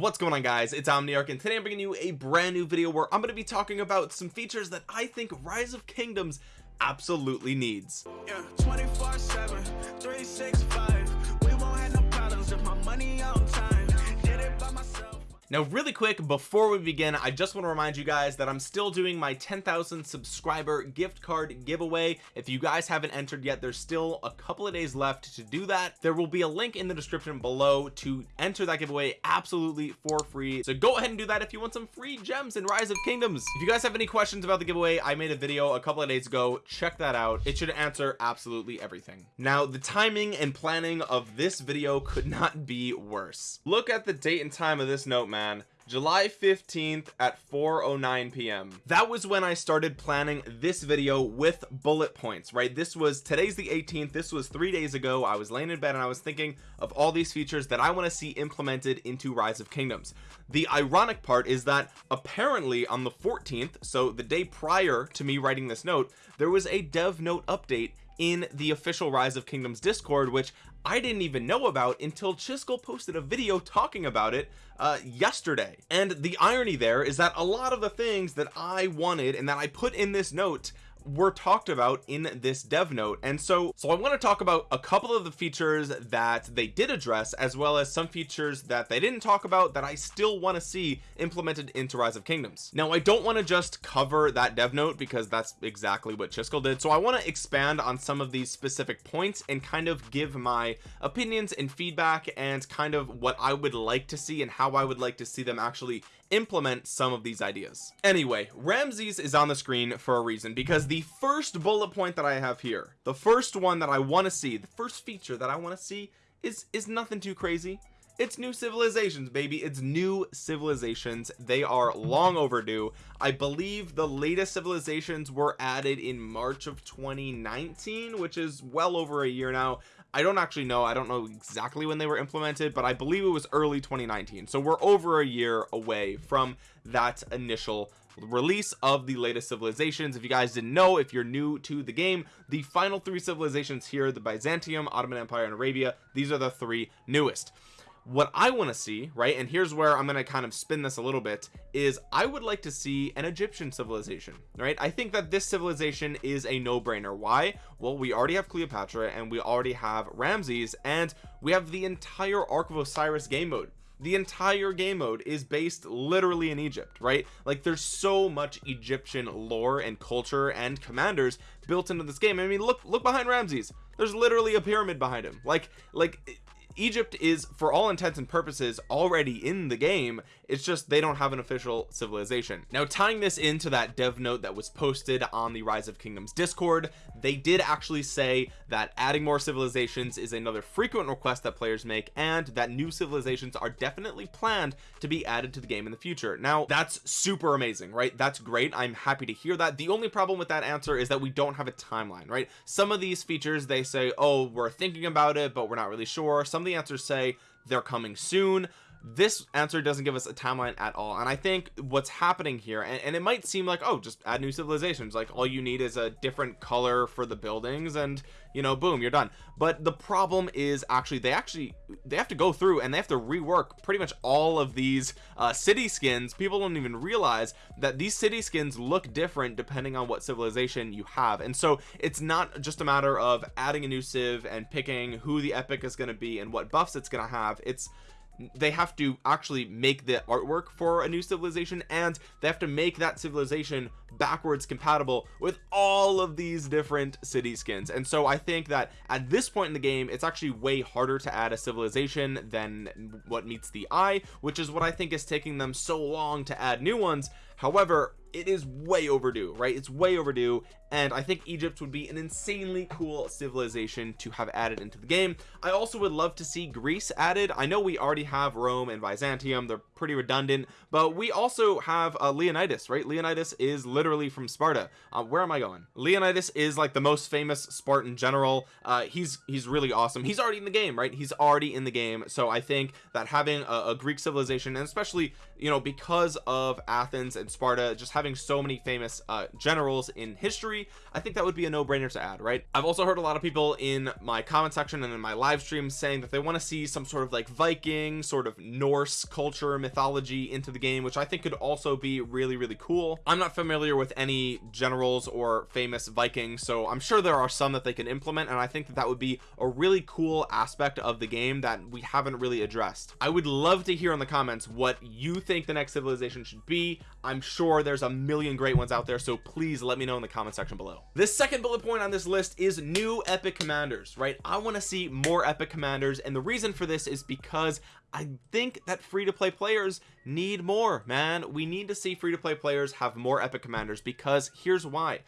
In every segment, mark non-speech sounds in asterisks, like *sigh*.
what's going on guys? It's omniarch and today i'm bringing you a brand new video where i'm going to be talking about some features that i think rise of kingdoms absolutely needs. Yeah, now really quick before we begin I just want to remind you guys that I'm still doing my 10,000 subscriber gift card giveaway. If you guys haven't entered yet there's still a couple of days left to do that. There will be a link in the description below to enter that giveaway absolutely for free. So go ahead and do that if you want some free gems in rise of kingdoms. If you guys have any questions about the giveaway I made a video a couple of days ago. Check that out. It should answer absolutely everything. Now the timing and planning of this video could not be worse. Look at the date and time of this note man man. July 15th at 4:09 p.m. that was when I started planning this video with bullet points right? This was today's the 18th this was three days ago. I was laying in bed and I was thinking of all these features that I want to see implemented into rise of kingdoms. The ironic part is that apparently on the 14th so the day prior to me writing this note there was a dev note update in the official rise of kingdoms discord which I didn't even know about until Chiskel posted a video talking about it uh, yesterday. And the irony there is that a lot of the things that I wanted and that I put in this note were talked about in this dev note. And so so I want to talk about a couple of the features that they did address as well as some features that they didn't talk about that I still want to see implemented into rise of kingdoms. Now I don't want to just cover that dev note because that's exactly what Chiskel did. So I want to expand on some of these specific points and kind of give my opinions and feedback and kind of what I would like to see and how I would like to see them actually implement some of these ideas. Anyway Ramses is on the screen for a reason because the first bullet point that I have here the first one that I want to see the first feature that I want to see is is nothing too crazy it's new civilizations baby. It's new civilizations. They are long overdue. I believe the latest civilizations were added in March of 2019 which is well over a year now. I don't actually know. I don't know exactly when they were implemented but I believe it was early 2019 so we're over a year away from that initial release of the latest civilizations. If you guys didn't know if you're new to the game the final three civilizations here the Byzantium Ottoman Empire and Arabia these are the three newest what I want to see right and here's where I'm going to kind of spin this a little bit is I would like to see an Egyptian civilization right? I think that this civilization is a no-brainer. Why? Well we already have Cleopatra and we already have Ramses and we have the entire Ark of Osiris game mode. The entire game mode is based literally in Egypt right? Like there's so much Egyptian lore and culture and commanders built into this game. I mean look look behind Ramses. There's literally a pyramid behind him. Like like Egypt is for all intents and purposes already in the game. It's just they don't have an official civilization. Now tying this into that dev note that was posted on the rise of kingdoms discord they did actually say that adding more civilizations is another frequent request that players make and that new civilizations are definitely planned to be added to the game in the future. Now that's super amazing right? That's great. I'm happy to hear that. The only problem with that answer is that we don't have a timeline right? Some of these features they say oh we're thinking about it but we're not really sure. Some of the answers say they're coming soon this answer doesn't give us a timeline at all. And I think what's happening here and, and, it might seem like oh just add new civilizations. Like all you need is a different color for the buildings and you know boom you're done. But the problem is actually they actually they have to go through and they have to rework pretty much all of these uh, city skins. People don't even realize that these city skins look different depending on what civilization you have. And so it's not just a matter of adding a new civ and picking who the epic is going to be and what buffs it's going to have. It's they have to actually make the artwork for a new civilization and they have to make that civilization backwards compatible with all of these different city skins. And so I think that at this point in the game it's actually way harder to add a civilization than what meets the eye which is what I think is taking them so long to add new ones however it is way overdue right? It's way overdue and I think Egypt would be an insanely cool civilization to have added into the game. I also would love to see Greece added. I know we already have Rome and Byzantium. They're pretty redundant but we also have uh, Leonidas right? Leonidas is literally from Sparta. Uh, where am I going? Leonidas is like the most famous Spartan general. Uh, he's he's really awesome. He's already in the game right? He's already in the game. So I think that having a, a Greek civilization and especially you know because of Athens and Sparta just having so many famous uh generals in history I think that would be a no-brainer to add right? I've also heard a lot of people in my comment section and in my live streams saying that they want to see some sort of like Viking sort of Norse culture mythology into the game which I think could also be really really cool. I'm not familiar with any generals or famous Vikings so I'm sure there are some that they can implement and I think that that would be a really cool aspect of the game that we haven't really addressed. I would love to hear in the comments what you think the next civilization should be. I'm sure there's a million great ones out there so please let me know in the comment section below. This second bullet point on this list is new epic commanders right? I want to see more epic commanders and the reason for this is because I think that free-to-play players need more man. We need to see free-to-play players have more epic commanders because here's why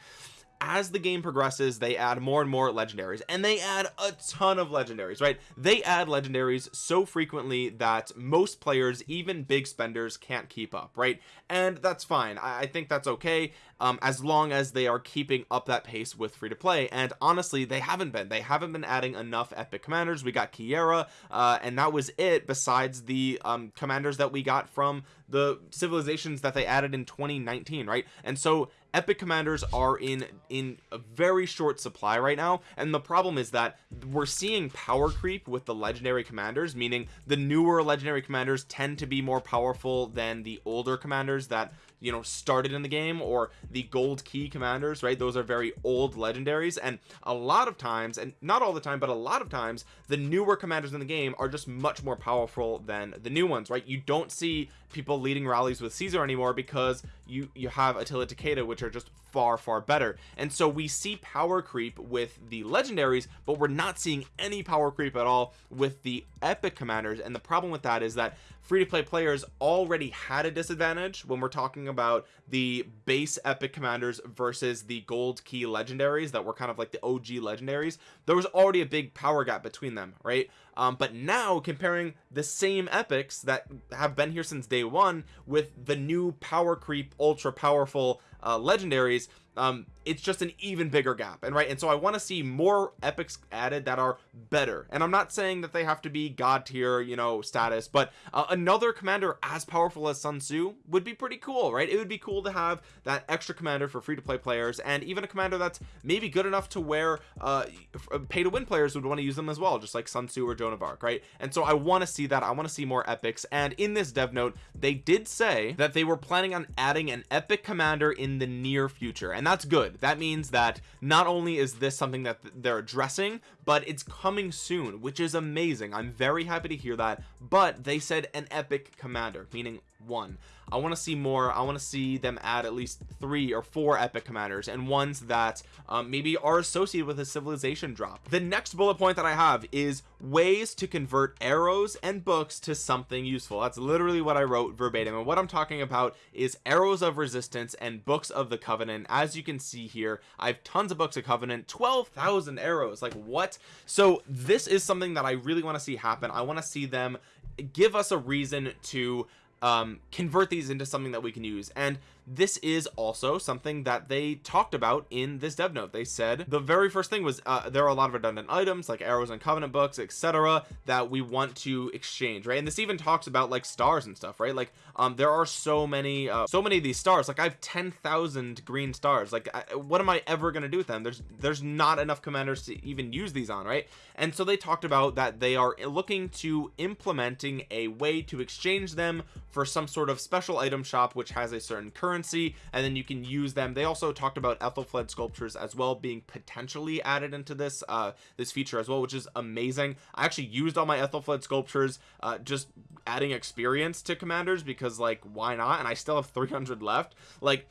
as the game progresses they add more and more legendaries and they add a ton of legendaries right? They add legendaries so frequently that most players even big spenders can't keep up right? And that's fine. I, I think that's okay um, as long as they are keeping up that pace with free to play. And honestly they haven't been. They haven't been adding enough epic commanders. We got Keira uh, and that was it besides the um, commanders that we got from the civilizations that they added in 2019 right? And so epic commanders are in in a very short supply right now and the problem is that we're seeing power creep with the legendary commanders meaning the newer legendary commanders tend to be more powerful than the older commanders that you know started in the game or the gold key commanders right? Those are very old legendaries and a lot of times and not all the time but a lot of times the newer commanders in the game are just much more powerful than the new ones right? You don't see people leading rallies with Caesar anymore because you you have Attila Takeda which are just far far better. And so we see power creep with the legendaries but we're not seeing any power creep at all with the epic commanders. And the problem with that is that free-to-play players already had a disadvantage when we're talking about the base epic commanders versus the gold key legendaries that were kind of like the OG legendaries. There was already a big power gap between them right? Um, but now comparing the same epics that have been here since day one with the new power creep ultra powerful uh, legendaries um it's just an even bigger gap and right and so I want to see more epics added that are better. And I'm not saying that they have to be god tier you know status but uh, another commander as powerful as Sun Tzu would be pretty cool right? It would be cool to have that extra commander for free-to-play players and even a commander that's maybe good enough to where uh pay to win players would want to use them as well just like Sun Tzu or Joan of Arc right? And so I want to see that I want to see more epics and in this dev note they did say that they were planning on adding an epic commander in the near future and that's good that means that not only is this something that they're addressing but it's coming soon which is amazing. I'm very happy to hear that but they said an epic commander meaning one. I want to see more I want to see them add at least three or four epic commanders and ones that um, maybe are associated with a civilization drop. The next bullet point that I have is ways to convert arrows and books to something useful. That's literally what I wrote verbatim and what I'm talking about is arrows of resistance and books of the covenant. As you can see here I have tons of books of covenant 12,000 arrows like what? So this is something that I really want to see happen. I want to see them give us a reason to um, convert these into something that we can use. And this is also something that they talked about in this dev note. They said the very first thing was uh, there are a lot of redundant items like arrows and covenant books etc that we want to exchange right? And this even talks about like stars and stuff right? Like um there are so many uh, so many of these stars. Like I have 10,000 green stars. Like I, what am I ever to do with them? There's there's not enough commanders to even use these on right? And so they talked about that they are looking to implementing a way to exchange them for some sort of special item shop which has a certain currency and then you can use them. They also talked about Ethelflaed sculptures as well being potentially added into this uh this feature as well which is amazing. I actually used all my Ethelflaed sculptures uh just adding experience to commanders because like why not? And I still have 300 left. Like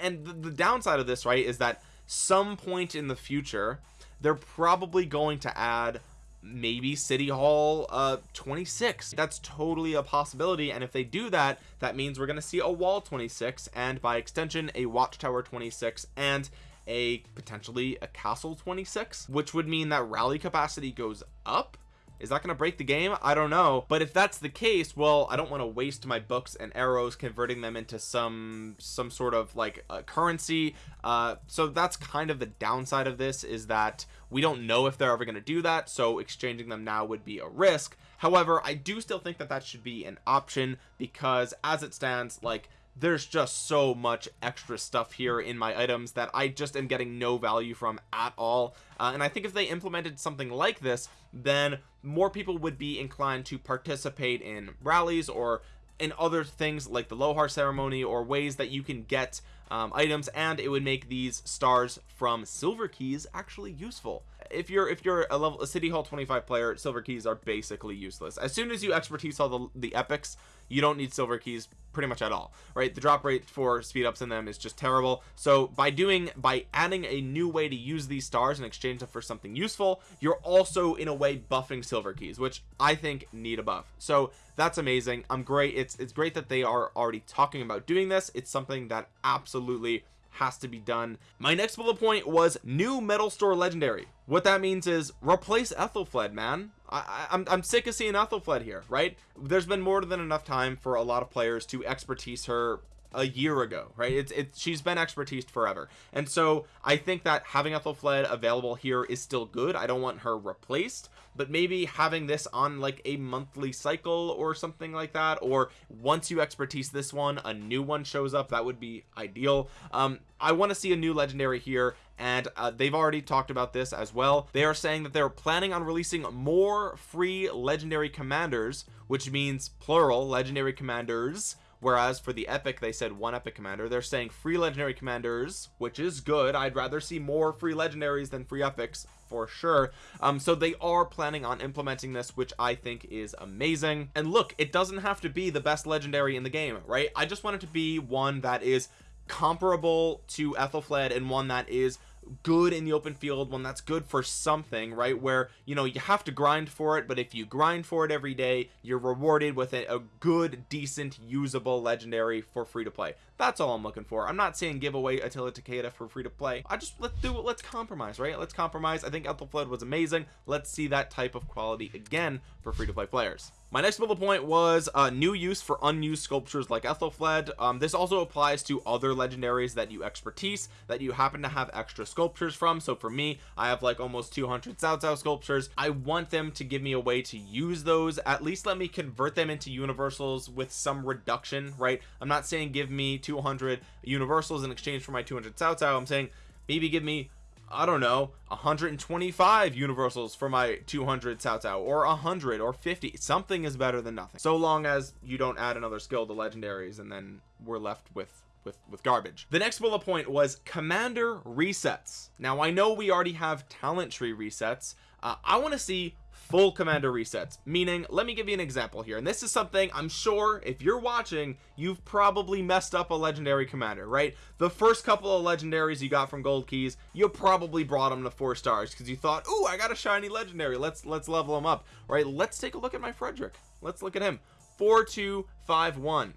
and, the downside of this right is that some point in the future they're probably going to add maybe city hall uh 26 that's totally a possibility and if they do that that means we're going to see a wall 26 and by extension a watchtower 26 and a potentially a castle 26 which would mean that rally capacity goes up is that going to break the game? I don't know. But if that's the case well i don't want to waste my books and arrows converting them into some some sort of like currency. Uh so that's kind of the downside of this is that we don't know if they're ever going to do that so exchanging them now would be a risk. However i do still think that that should be an option because as it stands like there's just so much extra stuff here in my items that I just am getting no value from at all. Uh, and I think if they implemented something like this then more people would be inclined to participate in rallies or in other things like the Lohar ceremony or ways that you can get um, items and it would make these stars from silver keys actually useful. If you're if you're a level a city hall 25 player silver keys are basically useless. As soon as you expertise all the the epics you don't need silver keys pretty much at all right? The drop rate for speed ups in them is just terrible. So by doing by adding a new way to use these stars and exchange them for something useful you're also in a way buffing silver keys which i think need a buff. So that's amazing. I'm great. It's it's great that they are already talking about doing this. It's something that absolutely has to be done. My next bullet point was new metal store legendary. What that means is replace Ethelflaed man I, I'm, I'm sick of seeing Ethelflaed here right? There's been more than enough time for a lot of players to expertise her a year ago right? It's it's she's been expertise forever. And so I think that having Ethelflaed available here is still good. I don't want her replaced but maybe having this on like a monthly cycle or something like that or once you expertise this one a new one shows up that would be ideal. Um I want to see a new legendary here and uh, they've already talked about this as well. They are saying that they're planning on releasing more free legendary commanders which means plural legendary commanders. Whereas for the epic they said one epic commander. They're saying free legendary commanders which is good. I'd rather see more free legendaries than free epics for sure. Um so they are planning on implementing this which I think is amazing. And look it doesn't have to be the best legendary in the game right? I just want it to be one that is comparable to Ethelflaed and one that is good in the open field one that's good for something right? Where you know you have to grind for it but if you grind for it every day you're rewarded with a, a good decent usable legendary for free to play. That's all I'm looking for. I'm not saying give away Attila Takeda for free to play. I just let's do it let's compromise right? Let's compromise. I think Ethelflaed was amazing. Let's see that type of quality again for free to play players. My next bullet point was a uh, new use for unused sculptures like Ethelflaed. Um, this also applies to other legendaries that you expertise that you happen to have extra sculptures from. So for me I have like almost 200 Cao Cao sculptures. I want them to give me a way to use those. At least let me convert them into universals with some reduction right? I'm not saying give me 200 universals in exchange for my 200 Cao Cao I'm saying maybe give me I don't know 125 universals for my 200 Cao Cao or 100 or 50 something is better than nothing. So long as you don't add another skill to legendaries and then we're left with with with garbage. The next bullet point was commander resets. Now I know we already have talent tree resets. Uh, I want to see full commander resets. Meaning let me give you an example here and this is something I'm sure if you're watching you've probably messed up a legendary commander right? The first couple of legendaries you got from gold keys you probably brought them to four stars because you thought oh I got a shiny legendary. Let's let's level them up right? Let's take a look at my Frederick. Let's look at him. Four two five one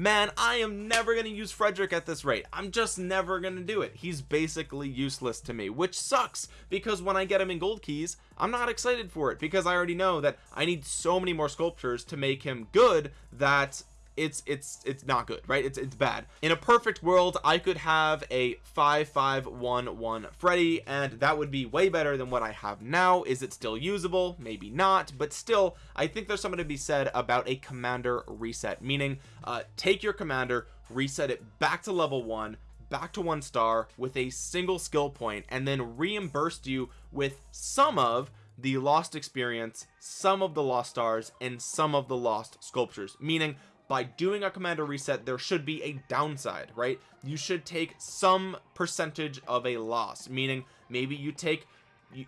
man I am never to use Frederick at this rate. I'm just never to do it. He's basically useless to me which sucks because when I get him in gold keys I'm not excited for it because I already know that I need so many more sculptures to make him good that it's it's it's not good right? It's it's bad. In a perfect world I could have a 5511 Freddy and that would be way better than what I have now. Is it still usable? Maybe not but still I think there's something to be said about a commander reset meaning uh take your commander reset it back to level one back to one star with a single skill point and then reimbursed you with some of the lost experience some of the lost stars and some of the lost sculptures. Meaning by doing a commander reset there should be a downside right? You should take some percentage of a loss meaning maybe you take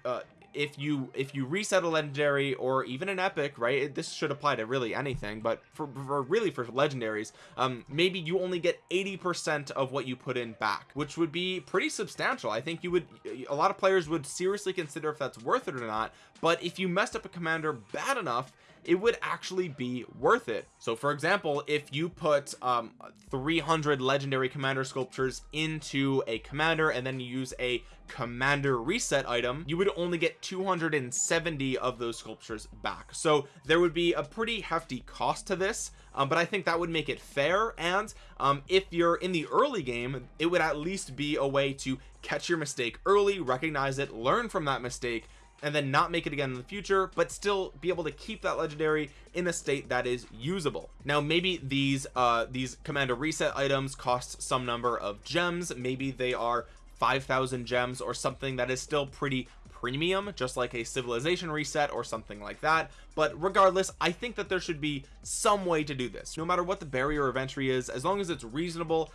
uh, if you if you reset a legendary or even an epic right it, this should apply to really anything but for, for really for legendaries um maybe you only get 80 percent of what you put in back which would be pretty substantial. I think you would a lot of players would seriously consider if that's worth it or not but if you messed up a commander bad enough it would actually be worth it. So for example if you put um 300 legendary commander sculptures into a commander and then you use a commander reset item you would only get 270 of those sculptures back. So there would be a pretty hefty cost to this um, but I think that would make it fair and um, if you're in the early game it would at least be a way to catch your mistake early recognize it learn from that mistake and then not make it again in the future but still be able to keep that legendary in a state that is usable. Now maybe these uh these commander reset items cost some number of gems. Maybe they are 5,000 gems or something that is still pretty premium just like a civilization reset or something like that. But regardless I think that there should be some way to do this. No matter what the barrier of entry is as long as it's reasonable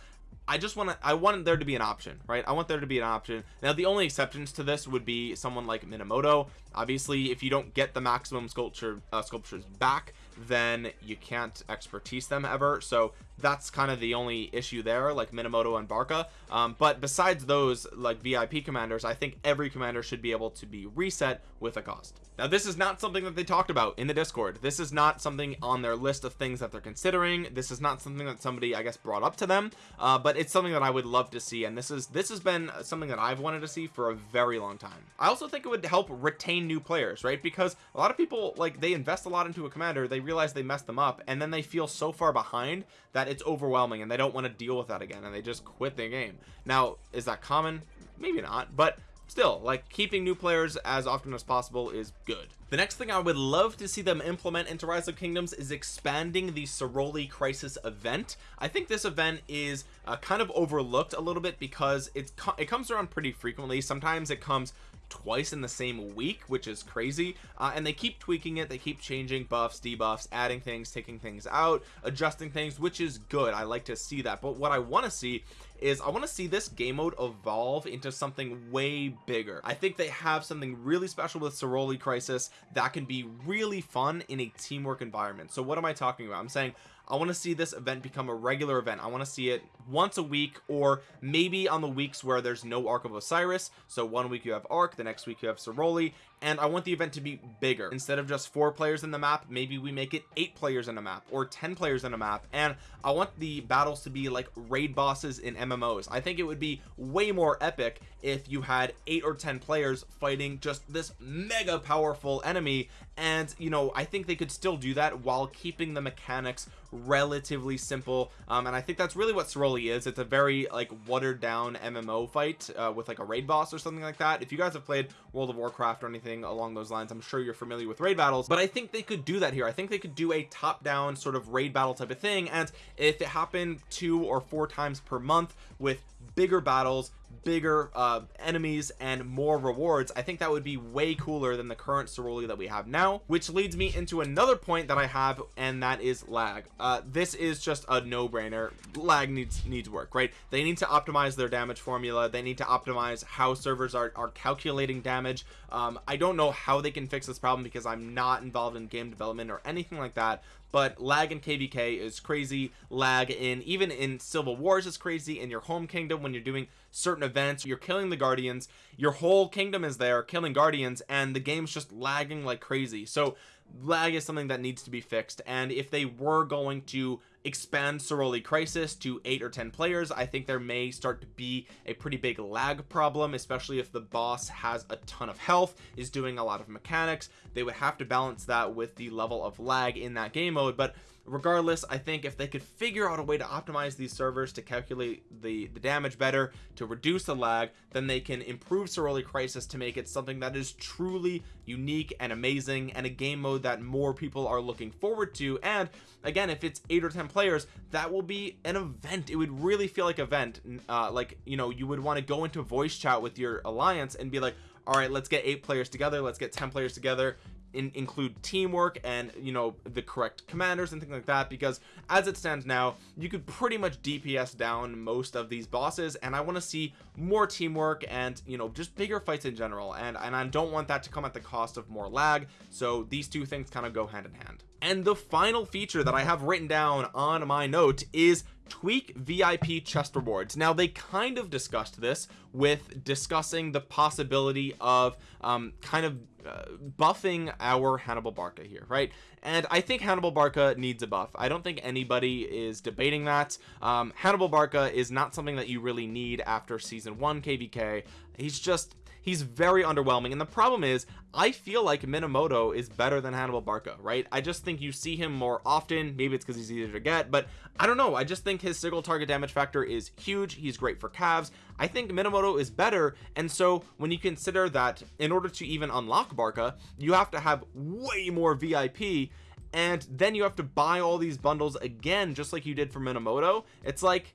I just want to I want there to be an option right? I want there to be an option. Now the only exceptions to this would be someone like Minamoto. Obviously if you don't get the maximum sculpture uh, sculptures back then you can't expertise them ever. So that's kind of the only issue there like Minamoto and Barca. Um, but besides those like VIP commanders I think every commander should be able to be reset with a cost. Now this is not something that they talked about in the discord. This is not something on their list of things that they're considering. This is not something that somebody I guess brought up to them. Uh, but it's something that I would love to see and this is this has been something that I've wanted to see for a very long time. I also think it would help retain new players right? Because a lot of people like they invest a lot into a commander they realize they messed them up and then they feel so far behind that it's overwhelming and they don't want to deal with that again and they just quit the game. Now is that common? Maybe not but still like keeping new players as often as possible is good. The next thing I would love to see them implement into rise of kingdoms is expanding the Ceroli crisis event. I think this event is uh, kind of overlooked a little bit because it's it comes around pretty frequently. Sometimes it comes twice in the same week which is crazy. Uh, and they keep tweaking it. They keep changing buffs debuffs adding things taking things out adjusting things which is good. I like to see that. But what I want to see is I want to see this game mode evolve into something way bigger. I think they have something really special with Ceroli crisis that can be really fun in a teamwork environment. So what am I talking about? I'm saying I want to see this event become a regular event. I want to see it once a week or maybe on the weeks where there's no Ark of Osiris. So one week you have Ark the next week you have Ceroli and I want the event to be bigger. Instead of just four players in the map maybe we make it eight players in a map or 10 players in a map. And I want the battles to be like raid bosses in MMOs I think it would be way more epic if you had eight or ten players fighting just this mega powerful enemy. And you know I think they could still do that while keeping the mechanics relatively simple. Um, and I think that's really what Ceroli is. It's a very like watered down MMO fight uh, with like a raid boss or something like that. If you guys have played World of Warcraft or anything along those lines I'm sure you're familiar with raid battles. But I think they could do that here. I think they could do a top down sort of raid battle type of thing. And if it happened two or four times per month with bigger battles bigger uh enemies and more rewards I think that would be way cooler than the current Ceroli that we have now which leads me into another point that I have and that is lag. Uh this is just a no-brainer. Lag needs needs work right? They need to optimize their damage formula. They need to optimize how servers are, are calculating damage. Um I don't know how they can fix this problem because I'm not involved in game development or anything like that but lag in kvk is crazy. Lag in even in civil wars is crazy. In your home kingdom when you're doing certain events you're killing the guardians. Your whole kingdom is there killing guardians and the game's just lagging like crazy. So lag is something that needs to be fixed. And if they were going to expand Ceroli crisis to eight or ten players I think there may start to be a pretty big lag problem especially if the boss has a ton of health is doing a lot of mechanics. They would have to balance that with the level of lag in that game mode but regardless I think if they could figure out a way to optimize these servers to calculate the the damage better to reduce the lag then they can improve Ceroli crisis to make it something that is truly unique and amazing and a game mode that more people are looking forward to. And again if it's eight or ten players that will be an event. It would really feel like event uh like you know you would want to go into voice chat with your alliance and be like all right let's get eight players together let's get 10 players together in, include teamwork and you know the correct commanders and things like that because as it stands now you could pretty much DPS down most of these bosses and I want to see more teamwork and you know just bigger fights in general and and I don't want that to come at the cost of more lag so these two things kind of go hand in hand. And the final feature that I have written down on my note is tweak VIP chest rewards. Now they kind of discussed this with discussing the possibility of um, kind of uh, buffing our Hannibal Barca here right? And I think Hannibal Barca needs a buff. I don't think anybody is debating that. Um, Hannibal Barca is not something that you really need after season one kvk he's just he's very underwhelming. And the problem is I feel like Minamoto is better than Hannibal Barca right? I just think you see him more often. Maybe it's because he's easier to get but I don't know. I just think his single target damage factor is huge. He's great for calves. I think Minamoto is better. And so when you consider that in order to even unlock Barca you have to have way more VIP and then you have to buy all these bundles again just like you did for Minamoto. It's like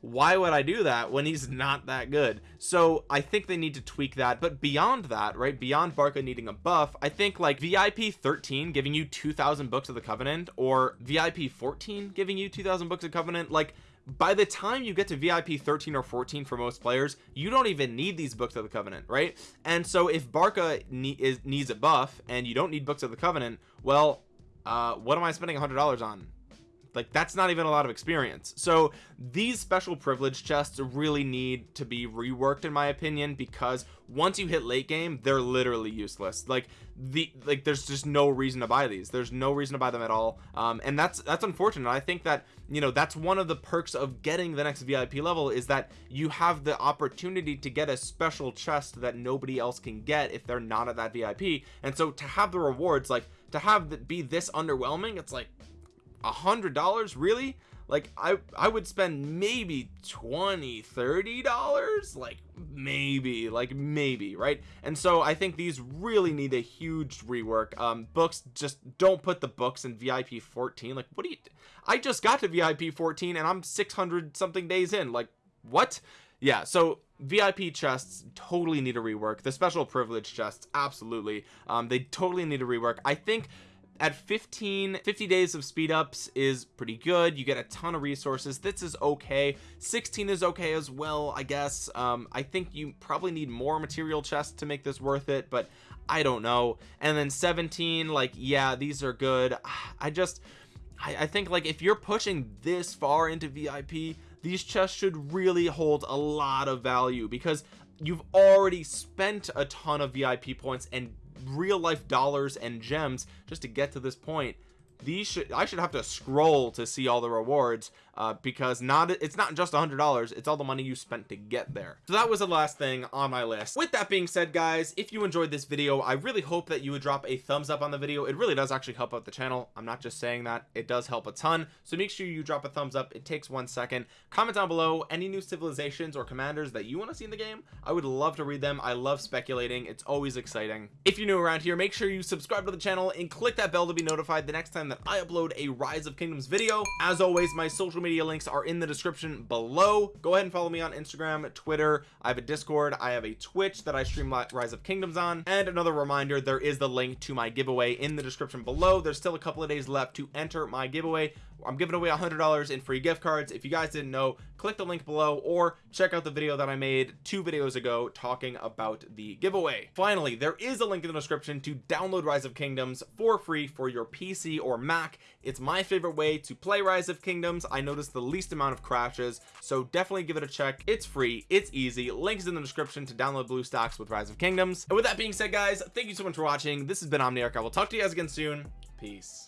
why would I do that when he's not that good? So I think they need to tweak that but beyond that right beyond Barca needing a buff I think like VIP 13 giving you 2000 books of the Covenant or VIP 14 giving you 2000 books of Covenant like by the time you get to VIP 13 or 14 for most players you don't even need these books of the covenant right? And so if Barca ne is, needs a buff and you don't need books of the covenant well uh what am I spending a hundred dollars on like that's not even a lot of experience. So these special privilege chests really need to be reworked in my opinion because once you hit late game they're literally useless. Like the like there's just no reason to buy these. There's no reason to buy them at all. Um and that's that's unfortunate. I think that you know that's one of the perks of getting the next vip level is that you have the opportunity to get a special chest that nobody else can get if they're not at that vip and so to have the rewards like to have that be this underwhelming it's like a hundred dollars? Really? Like I I would spend maybe 20 30 dollars? Like maybe like maybe right? And so I think these really need a huge rework. Um books just don't put the books in VIP 14 like what do you I just got to VIP 14 and I'm 600 something days in. Like what? Yeah so VIP chests totally need a rework. The special privilege chests absolutely. Um they totally need a rework. I think at 15 50 days of speed ups is pretty good. You get a ton of resources. This is okay. 16 is okay as well I guess. Um, I think you probably need more material chests to make this worth it but I don't know. And then 17 like yeah these are good. *sighs* I just I, I think like if you're pushing this far into VIP these chests should really hold a lot of value because you've already spent a ton of VIP points and real life dollars and gems just to get to this point these should I should have to scroll to see all the rewards uh, because not it's not just a hundred dollars it's all the money you spent to get there. So that was the last thing on my list. With that being said guys if you enjoyed this video I really hope that you would drop a thumbs up on the video. It really does actually help out the channel. I'm not just saying that. It does help a ton. So make sure you drop a thumbs up. It takes one second. Comment down below any new civilizations or commanders that you want to see in the game. I would love to read them. I love speculating. It's always exciting. If you're new around here make sure you subscribe to the channel and click that bell to be notified the next time that I upload a rise of kingdoms video. As always my social media links are in the description below. Go ahead and follow me on Instagram Twitter. I have a discord. I have a Twitch that I stream rise of kingdoms on. And another reminder there is the link to my giveaway in the description below. There's still a couple of days left to enter my giveaway. I'm giving away a hundred dollars in free gift cards. If you guys didn't know click the link below or check out the video that I made two videos ago talking about the giveaway. Finally there is a link in the description to download rise of kingdoms for free for your PC or Mac. It's my favorite way to play rise of kingdoms. I noticed the least amount of crashes so definitely give it a check. It's free it's easy. Links in the description to download blue BlueStacks with rise of kingdoms. And with that being said guys thank you so much for watching. This has been Omniarch. I will talk to you guys again soon. Peace